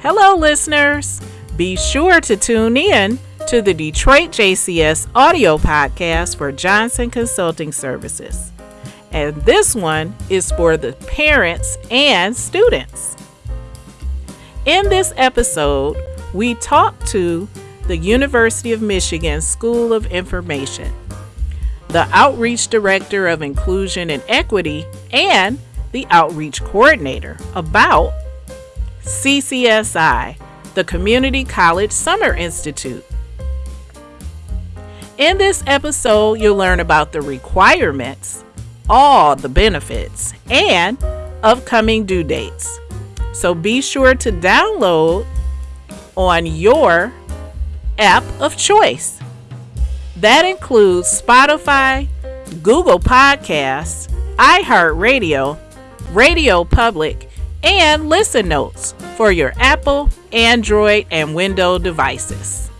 Hello, listeners. Be sure to tune in to the Detroit JCS audio podcast for Johnson Consulting Services. And this one is for the parents and students. In this episode, we talk to the University of Michigan School of Information, the Outreach Director of Inclusion and Equity, and the Outreach Coordinator about CCSI, the Community College Summer Institute. In this episode, you'll learn about the requirements, all the benefits, and upcoming due dates. So be sure to download on your app of choice. That includes Spotify, Google Podcasts, iHeartRadio, Radio Public, and Listen Notes for your Apple, Android, and Windows devices.